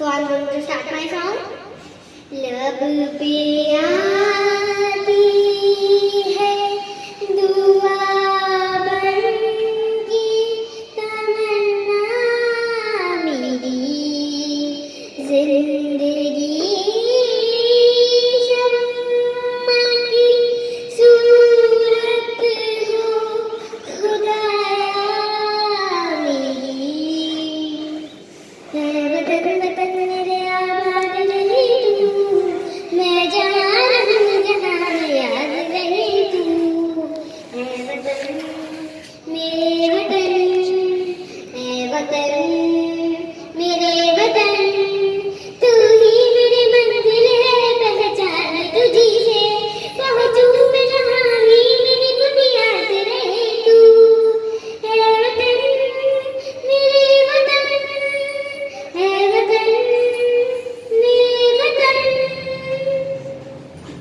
So I'm going to start my song. Love beer. Bienvenidos.